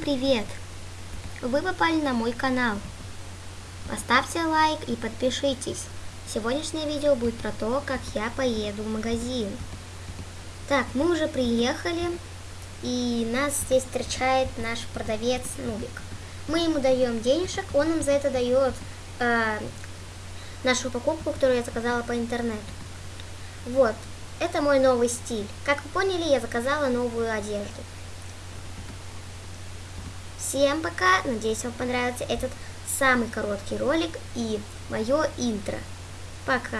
привет! Вы попали на мой канал. Поставьте лайк и подпишитесь. Сегодняшнее видео будет про то, как я поеду в магазин. Так, мы уже приехали, и нас здесь встречает наш продавец Нубик. Мы ему даем денежек, он нам за это дает э, нашу покупку, которую я заказала по интернету. Вот, это мой новый стиль. Как вы поняли, я заказала новую одежду. Всем пока, надеюсь вам понравился этот самый короткий ролик и мое интро. Пока!